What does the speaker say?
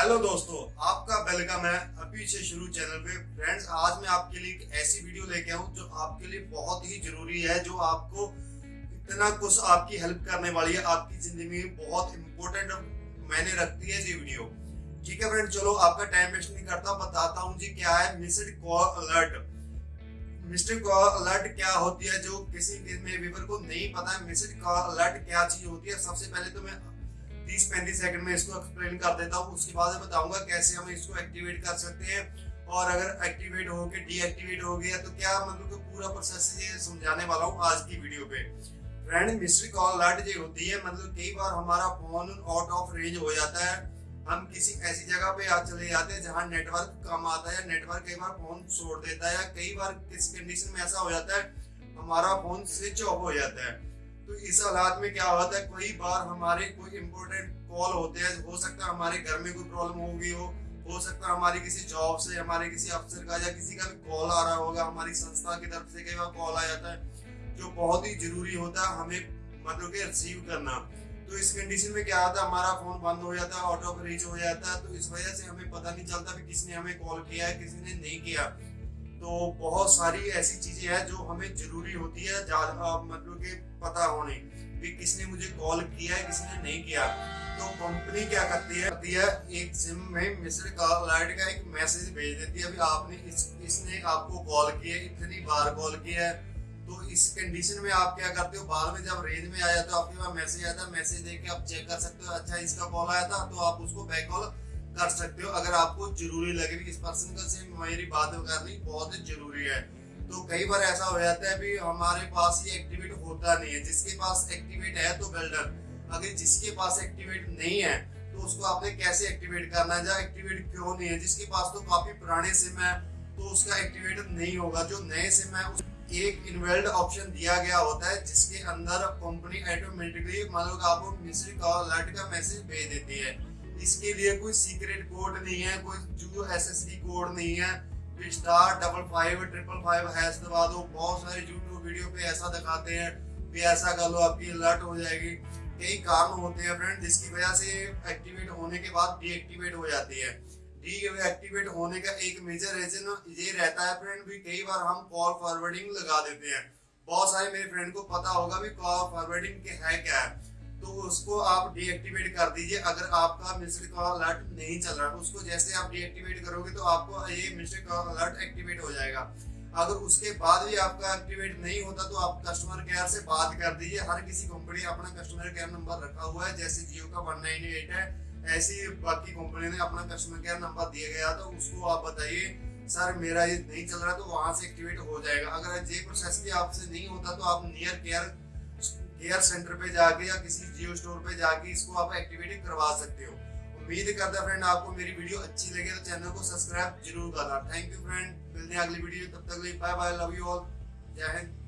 Hello दोस्तों, आपका welcome है अभी से शुरू चैनल पे। फ्रेंड्स, आज मैं आपके लिए एक ऐसी वीडियो लेके आऊँ जो आपके लिए बहुत ही ज़रूरी है, जो आपको इतना कुछ आपकी हेल्प करने वाली है, आपकी ज़िंदगी में बहुत इंपॉर्टेंट मैंने रखती है ये वीडियो। ठीक है फ्रेंड चलो आपका टाइम वेस्ट नहीं करता, बताता हूँ जी क्या है missed call alert. Missed call alert क्या होती है, जो किसी में व्यूवर को नहीं पता है, मिस्ड कॉल अलर्ट क्या चीज़ होती है। सबसे पहले तो मैं तीस पैंतीस सेकंड में इसको एक्सप्लेन कर देता हूँ। उसके बाद बताऊँगा कैसे हम इसको एक्टिवेट कर सकते हैं। और अगर एक्टिवेट हो गया डीएक्टिवेट हो गया तो क्या मतलब पूरा प्रोसेस ये समझाने वाला हूँ आज की वीडियो पे। फ्रेंड मिस्ट्री कॉल अलर्ट जो होती है मतलब कई बार हमारा फ़ोन आउट ऑफ़ रेंज हो जाता है। हम किसी ऐसी जगह पे आ चले जाते हैं जहाँ नेटवर्क कम आता है नेटवर्क कई बार फ़ोन छोड़ देता है या कई बार किस कंडीशन में ऐसा हो जाता है, हमारा फ़ोन स्विच ऑफ़ हो जाता है। तो इस हालात में क्या होता है, कई बार हमारे कोई इम्पोर्टेंट कॉल होते हैं, हो सकता है हमारे घर में कोई प्रॉब्लम हो गई हो हो सकता है हमारी किसी जॉब से, हमारे किसी अफसर का या किसी का भी कॉल आ रहा होगा, हमारी संस्था की तरफ़ से कई बार कॉल आ जाता है, जो बहुत ही ज़रूरी होता है हमें मतलब के रिसीव करना। तो इस कंडीशन में क्या होता है, हमारा फ़ोन बंद हो जाता है ऑटो ऑफ़ रीच हो जाता है तो इस वजह से हमें पता नहीं चलता कि किसने हमें कॉल किया है किसी ने नहीं किया। तो बहुत सारी ऐसी चीज़ें हैं जो हमें ज़रूरी होती है मतलब कि पता होने। कि किसने मुझे कॉल किया है, किसने नहीं किया। तो कंपनी क्या करती है? करती है, एक सिम में मिस्ड कॉल लाइट का एक मैसेज भेज देती है, अभी आपने इस इसने आपको कॉल किया इतनी बार कॉल किया है। तो इस कंडीशन में आप क्या करते हो? बाद में जब रेंज में आ जाते हो आपके पास मैसेज आता है मैसेज देख के आप चेक कर सकते हो अच्छा इसका कॉल आया था। तो आप उसको बैक कॉल कर सकते हो। अगर आपको ज़रूरी लगे इस पर्सन का से मेरी बात करनी बहुत ज़रूरी है। तो कई बार ऐसा हो जाता है भी हमारे पास ये एक्टिवेट होता नहीं है। जिसके पास एक्टिवेट है तो बिल्डर अगर जिसके पास एक्टिवेट नहीं है तो उसको आपने कैसे एक्टिवेट करना है? जहाँ एक्टिवेट क्यों नहीं है? जिसके पास तो काफ़ी पुराने सिम है तो उसका एक्टिवेट नहीं होगा। जो नए सिम है, उस एक इनवेल्ड ऑप्शन दिया गया होता है, जिसके अंदर कंपनी ऑटोमेटिकली मतलब आपको मिस्ड कॉल अलर्ट का मैसेज भेज देती है। इसके लिए कोई सीक्रेट कोड नहीं है, कोई जो एसएसडी कोड नहीं है। Star double five triple five hash दबा दो। बहुत सारे यूट्यूब वीडियो पे ऐसा दिखाते हैं भी ऐसा कर लो, आपकी अलर्ट हो जाएगी। कई कारण होते हैं फ्रेंड जिसकी वजह से एक्टिवेट होने के बाद डीएक्टिवेट हो जाती है। डीएक्टिवेट होने का एक मेजर रीजन ये रहता है फ्रेंड भी कई बार हम कॉल फॉरवर्डिंग लगा देते हैं। बहुत सारे मेरे फ्रेंड को पता होगा भी कॉल फॉरवर्डिंग के है क्या है। तो उसको आप डीएक्टिवेट कर दीजिए। अगर आपका मिस्ड कॉल अलर्ट नहीं चल रहा तो उसको जैसे आप डीएक्टिवेट करोगे तो आपको ये मिस्ड कॉल अलर्ट एक्टिवेट हो जाएगा। अगर उसके बाद भी आपका एक्टिवेट नहीं होता तो आप कस्टमर केयर से बात कर दीजिए। हर किसी कंपनी अपना कस्टमर केयर नंबर रखा हुआ है, जैसे जियो का वन नाइन एट है, ऐसी बाकी कंपनी ने अपना कस्टमर केयर नंबर दिया गया तो उसको आप बताइए, सर, मेरा ये नहीं चल रहा तो वहाँ से एक्टिवेट हो जाएगा। अगर ये प्रोसेस भी आपसे नहीं होता तो आप नियर केयर केयर सेंटर पे जाके या किसी जियो स्टोर पे जाके इसको आप एक्टिवेट करवा सकते हो। उम्मीद करता है फ्रेंड आपको मेरी वीडियो अच्छी लगे तो चैनल को सब्सक्राइब ज़रूर करना। थैंक यू फ्रेंड मिलते हैं अगली वीडियो तब तक bye bye love you all जय हिंद।